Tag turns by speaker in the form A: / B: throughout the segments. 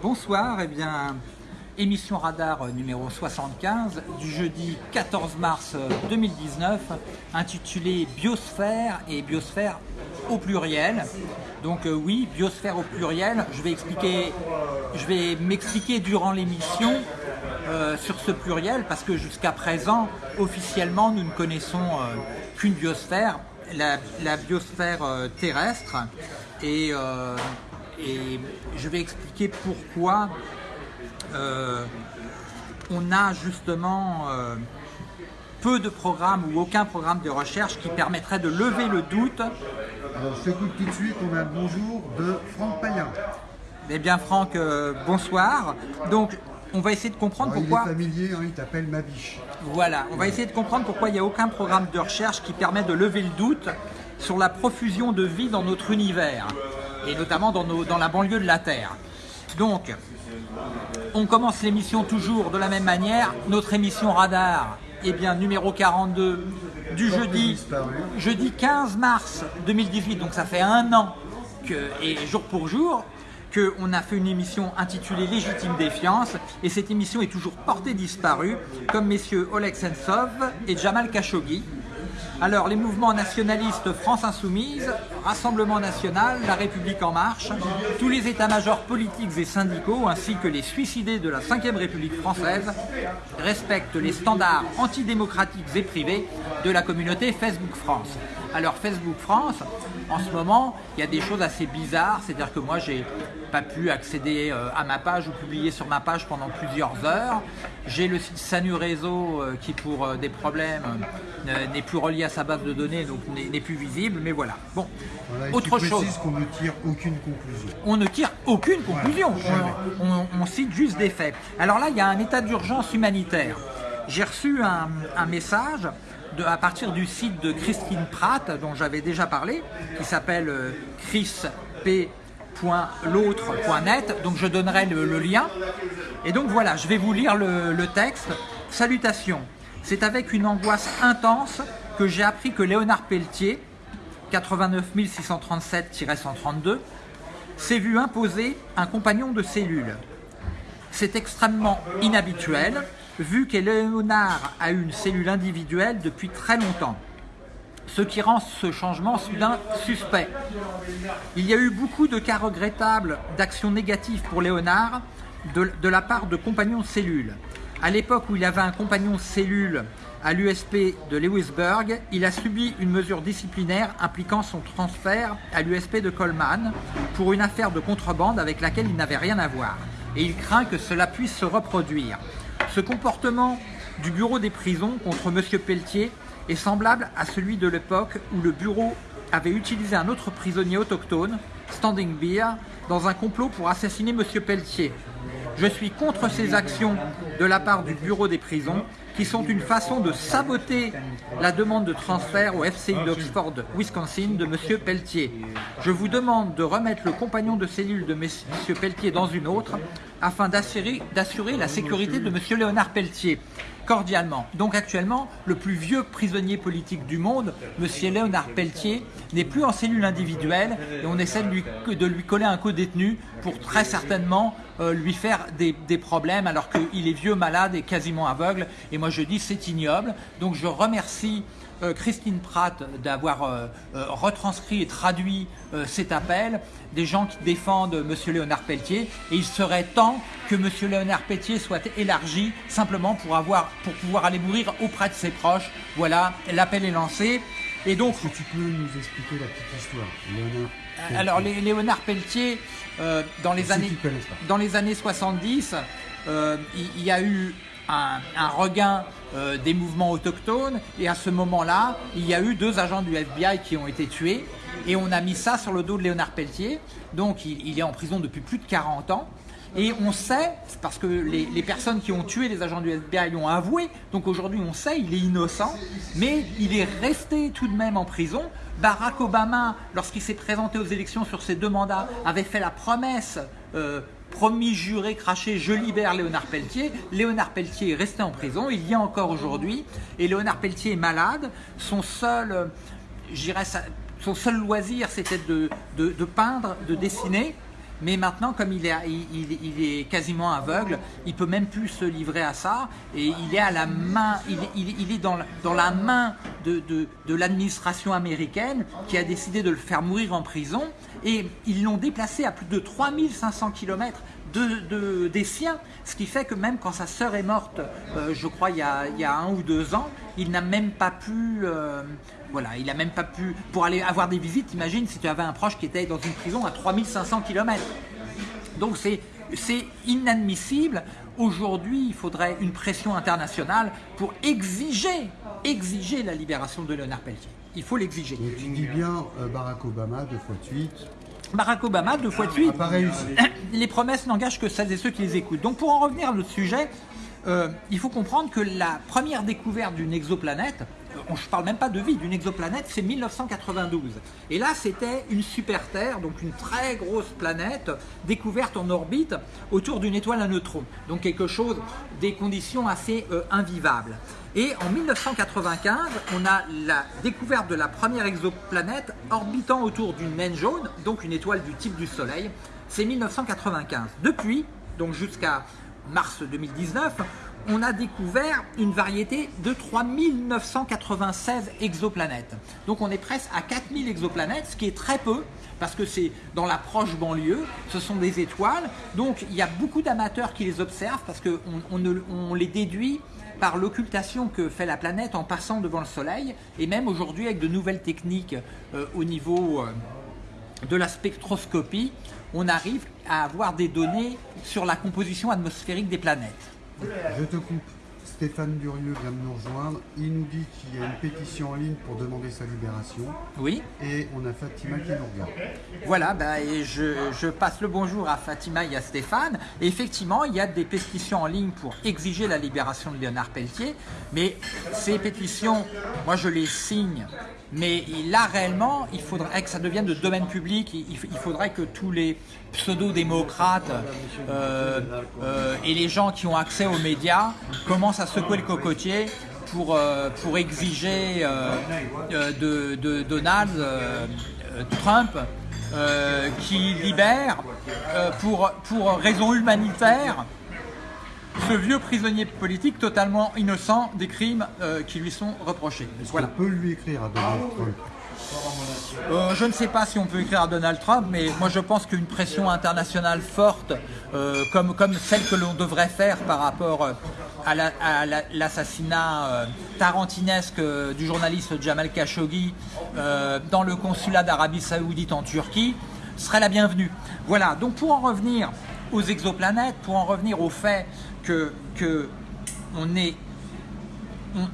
A: Bonsoir, eh bien, émission radar numéro 75 du jeudi 14 mars 2019 intitulée Biosphère et Biosphère au pluriel. Donc euh, oui, biosphère au pluriel, je vais m'expliquer durant l'émission euh, sur ce pluriel parce que jusqu'à présent, officiellement, nous ne connaissons euh, qu'une biosphère, la, biosphère terrestre et et je vais expliquer pourquoi euh, on a justement euh, peu de programmes ou aucun programme de recherche qui permettrait de lever le doute.
B: Alors je t'écoute tout de suite, on a un bonjour de Franck Payen.
A: Eh bien Franck, euh, bonsoir. Donc on va essayer de comprendre pourquoi...
B: Il est familier, hein, il t'appelle ma biche.
A: Voilà, on va essayer de comprendre pourquoi il n'y a aucun programme de recherche qui permet de lever le doute sur la profusion de vie dans notre univers et notamment dans, nos, dans la banlieue de la Terre. Donc, on commence l'émission toujours de la même manière. Notre émission Radar, eh bien, numéro 42 du jeudi, jeudi 15 mars 2018, donc ça fait un an, que, et jour pour jour, qu'on a fait une émission intitulée Légitime Défiance, et cette émission est toujours portée disparue, comme messieurs Oleg Sentsov et Jamal Khashoggi, alors, les mouvements nationalistes France Insoumise, Rassemblement National, La République En Marche, tous les états-majors politiques et syndicaux, ainsi que les suicidés de la Ve République française, respectent les standards antidémocratiques et privés de la communauté Facebook France. Alors, Facebook France, en ce moment, il y a des choses assez bizarres, c'est-à-dire que moi, j'ai pas pu accéder euh, à ma page ou publier sur ma page pendant plusieurs heures. J'ai le site Sanu Réseau euh, qui, pour euh, des problèmes, n'est plus relié à sa base de données, donc n'est plus visible, mais voilà. Bon,
B: autre chose. qu'on ne tire aucune conclusion?
A: On ne tire aucune conclusion, on, cite juste des faits. Alors là, il y a un état d'urgence humanitaire. J'ai reçu un, un message à partir du site de Christine Pratt, dont j'avais déjà parlé, qui s'appelle euh, chrisp.l'autre.net, donc je donnerai le, lien. Et donc voilà, je vais vous lire le, le texte. Salutations, c'est avec une angoisse intense que j'ai appris que Léonard Pelletier, 89 637-132, s'est vu imposer un compagnon de cellule. C'est extrêmement inhabituel, vu qu'Éléonard a une cellule individuelle depuis très longtemps, ce qui rend ce changement soudain suspect. Il y a eu beaucoup de cas regrettables d'actions négatives pour Léonard de, la part de compagnons de cellule. À l'époque où il avait un compagnon cellule à l'USP de Lewisburg, il a subi une mesure disciplinaire impliquant son transfert à l'USP de Coleman pour une affaire de contrebande avec laquelle il n'avait rien à voir. Et il craint que cela puisse se reproduire. Ce comportement du bureau des prisons contre M. Pelletier est semblable à celui de l'époque où le bureau avait utilisé un autre prisonnier autochtone, Standing Beer, dans un complot pour assassiner M. Pelletier. Je suis contre ces actions de la part du bureau des prisons qui sont une façon de saboter la demande de transfert au FCI d'Oxford, Wisconsin de M. Pelletier. Je vous demande de remettre le compagnon de cellule de M. Pelletier dans une autre afin d'assurer la sécurité de M. Léonard Pelletier cordialement. Donc actuellement, le plus vieux prisonnier politique du monde, M. Léonard Pelletier, n'est plus en cellule individuelle et on essaie de lui, de lui coller un co-détenu pour très certainement euh, lui faire des, problèmes alors qu'il est vieux, malade et quasiment aveugle. Et moi je dis c'est ignoble. Donc je remercie euh, Christine Pratt d'avoir euh, retranscrit et traduit cet appel, des gens qui défendent M. Léonard Pelletier, et il serait temps que M. Léonard Pelletier soit élargi simplement pour, avoir, pour pouvoir aller mourir auprès de ses proches. Voilà, l'appel est lancé.
B: Et donc, Est-ce que tu peux nous expliquer la petite histoire
A: Léonard Alors, Léonard Pelletier, euh, dans, les années, dans les années 70, euh, il, y a eu un, regain euh, des mouvements autochtones et à ce moment-là, il y a eu deux agents du FBI qui ont été tués et on a mis ça sur le dos de Léonard Pelletier. Donc il, est en prison depuis plus de 40 ans. Et on sait, parce que les, personnes qui ont tué les agents du FBI ont avoué, donc aujourd'hui on sait, il est innocent, mais il est resté tout de même en prison Barack Obama, lorsqu'il s'est présenté aux élections sur ses deux mandats, avait fait la promesse euh, promis, juré, craché, je libère Léonard Pelletier. Léonard Pelletier est resté en prison, il y a encore aujourd'hui, et Léonard Pelletier est malade. Son seul, euh, son seul loisir, c'était de, peindre, de dessiner, mais maintenant, comme il est, quasiment aveugle, il peut même plus se livrer à ça, et il est à la main, il, est dans, la main de, de, de l'administration américaine qui a décidé de le faire mourir en prison, et ils l'ont déplacé à plus de 3500 km de, de, des siens, ce qui fait que même quand sa sœur est morte, euh, je crois il y, a, un ou deux ans, il n'a même pas pu, euh, voilà, il a même pas pu, pour aller avoir des visites, imagine si tu avais un proche qui était dans une prison à 3500 km. Donc c'est inadmissible. Aujourd'hui, il faudrait une pression internationale pour exiger, exiger la libération de Léonard Pelletier. Il faut l'exiger.
B: Tu dis bien euh, Barack Obama deux fois de.
A: Barack Obama, deux fois de suite,
B: réussi.
A: les promesses n'engagent que celles et ceux qui les écoutent. Donc pour en revenir à notre sujet, euh, il faut comprendre que la première découverte d'une exoplanète, euh, je ne parle même pas de vie, d'une exoplanète, c'est 1992. Et là, c'était une super Terre, donc une très grosse planète découverte en orbite autour d'une étoile à neutrons. Donc quelque chose, des conditions assez euh, invivables. Et en 1995, on a la découverte de la première exoplanète orbitant autour d'une naine jaune, donc une étoile du type du Soleil. C'est 1995. Depuis, donc jusqu'à mars 2019, on a découvert une variété de 3996 exoplanètes. Donc on est presque à 4000 exoplanètes, ce qui est très peu, parce que c'est dans la proche banlieue, ce sont des étoiles, donc il y a beaucoup d'amateurs qui les observent, parce qu'on on, on les déduit par l'occultation que fait la planète en passant devant le Soleil, et même aujourd'hui avec de nouvelles techniques euh, au niveau euh, de la spectroscopie, on arrive à avoir des données sur la composition atmosphérique des planètes.
B: Je te coupe. Stéphane Durieux vient de nous rejoindre. Il nous dit qu'il y a une pétition en ligne pour demander sa libération.
A: Oui.
B: Et on a Fatima qui nous regarde.
A: Voilà, bah, et je, je, passe le bonjour à Fatima et à Stéphane. Et effectivement, il y a des pétitions en ligne pour exiger la libération de Léonard Pelletier. Mais ces pétitions, moi je les signe mais là, réellement, il faudrait que ça devienne de domaine public. Il, faudrait que tous les pseudo-démocrates euh, euh, et les gens qui ont accès aux médias commencent à secouer le cocotier pour, euh, exiger de, de, Donald Trump qui libère pour, pour raison humanitaire ce vieux prisonnier politique totalement innocent des crimes euh, qui lui sont reprochés.
B: Voilà. On peut lui écrire à Donald Trump
A: euh, je ne sais pas si on peut écrire à Donald Trump, mais moi je pense qu'une pression internationale forte, euh, comme, comme celle que l'on devrait faire par rapport à l'assassinat tarantinesque du journaliste Jamal Khashoggi dans le consulat d'Arabie Saoudite en Turquie, serait la bienvenue. Voilà, donc pour en revenir aux exoplanètes, pour en revenir au fait que, on, est,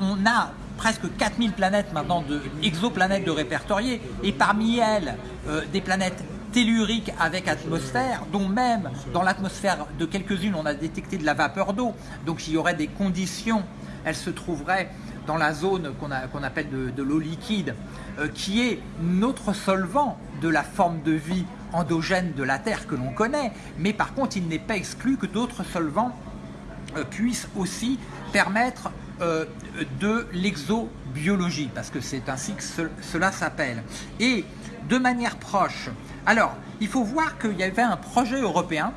A: on, a presque 4000 planètes maintenant, de, exoplanètes de répertoriées, et parmi elles, euh, des planètes telluriques avec atmosphère, dont même dans l'atmosphère de quelques-unes, on a détecté de la vapeur d'eau. Donc il y aurait des conditions, elles se trouveraient dans la zone qu'on appelle de, l'eau liquide, euh, qui est notre solvant de la forme de vie endogène de la Terre que l'on connaît, mais par contre il n'est pas exclu que d'autres solvants euh, puisse aussi permettre euh, de l'exobiologie, parce que c'est ainsi que cela s'appelle. Et de manière proche, alors il faut voir qu'il y avait un projet européen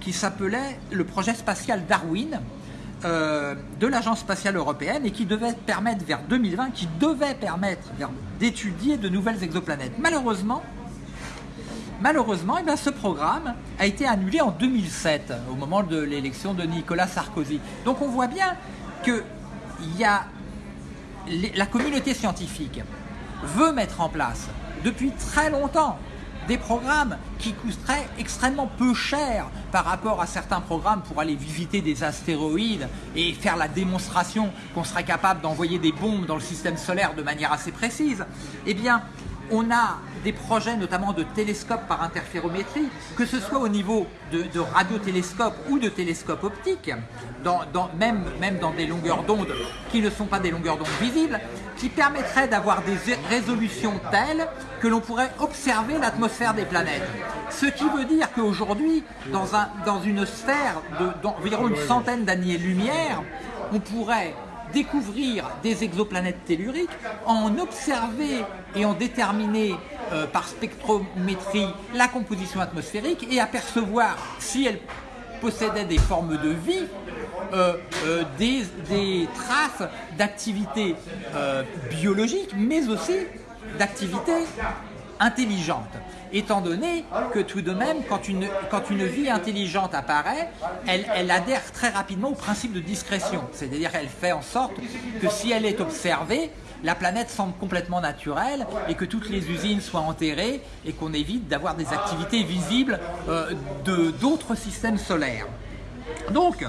A: qui s'appelait le projet spatial Darwin, euh, de l'Agence spatiale européenne et qui devait permettre vers 2020, qui devait permettre d'étudier de nouvelles exoplanètes. Malheureusement, Malheureusement, eh ce programme a été annulé en 2007, au moment de l'élection de Nicolas Sarkozy. Donc on voit bien que y a, la communauté scientifique veut mettre en place depuis très longtemps des programmes qui coûteraient extrêmement peu cher par rapport à certains programmes pour aller visiter des astéroïdes et faire la démonstration qu'on serait capable d'envoyer des bombes dans le système solaire de manière assez précise. Eh bien, on a des projets notamment de télescopes par interférométrie, que ce soit au niveau de, radiotélescopes ou de télescopes optiques, même, dans des longueurs d'onde qui ne sont pas des longueurs d'onde visibles, qui permettraient d'avoir des résolutions telles que l'on pourrait observer l'atmosphère des planètes. Ce qui veut dire qu'aujourd'hui, dans, dans une sphère d'environ une centaine d'années-lumière, on pourrait découvrir des exoplanètes telluriques, en observer et en déterminer euh, par spectrométrie la composition atmosphérique et apercevoir si elle possédait des formes de vie, euh, euh, des, des, traces d'activité biologique, mais aussi d'activité intelligente étant donné que tout de même, quand une, vie intelligente apparaît, elle, elle adhère très rapidement au principe de discrétion. C'est-à-dire qu'elle fait en sorte que si elle est observée, la planète semble complètement naturelle et que toutes les usines soient enterrées et qu'on évite d'avoir des activités visibles euh, d'autres systèmes solaires. Donc,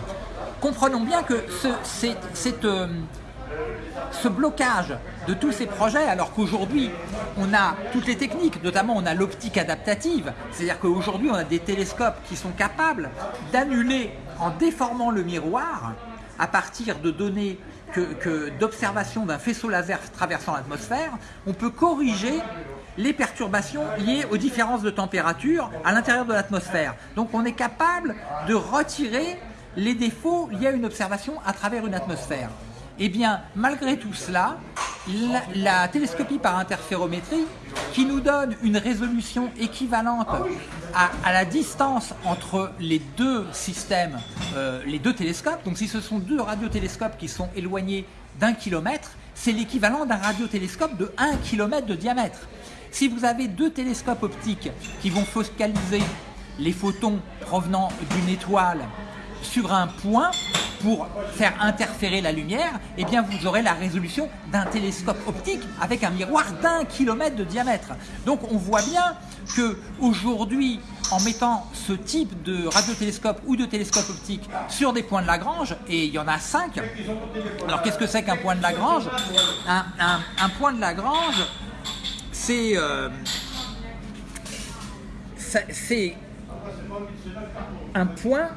A: comprenons bien que ce, cette, euh, ce blocage de tous ces projets, alors qu'aujourd'hui, on a toutes les techniques, notamment on a l'optique adaptative, c'est-à-dire qu'aujourd'hui, on a des télescopes qui sont capables d'annuler, en déformant le miroir, à partir de données que, d'observation d'un faisceau laser traversant l'atmosphère, on peut corriger les perturbations liées aux différences de température à l'intérieur de l'atmosphère. Donc on est capable de retirer les défauts liés à une observation à travers une atmosphère. Eh bien, malgré tout cela, la, télescopie par interférométrie, qui nous donne une résolution équivalente à, la distance entre les deux systèmes, euh, les deux télescopes, donc si ce sont deux radiotélescopes qui sont éloignés d'un kilomètre, c'est l'équivalent d'un radiotélescope de 1 km de diamètre. Si vous avez deux télescopes optiques qui vont focaliser les photons provenant d'une étoile sur un point, pour faire interférer la lumière, eh bien vous aurez la résolution d'un télescope optique avec un miroir d'un kilomètre de diamètre. Donc on voit bien que aujourd'hui, en mettant ce type de radiotélescope ou de télescope optique sur des points de Lagrange, et il y en a cinq. Alors qu'est-ce que c'est qu'un point de Lagrange? Un, point de Lagrange, c'est euh, c'est un point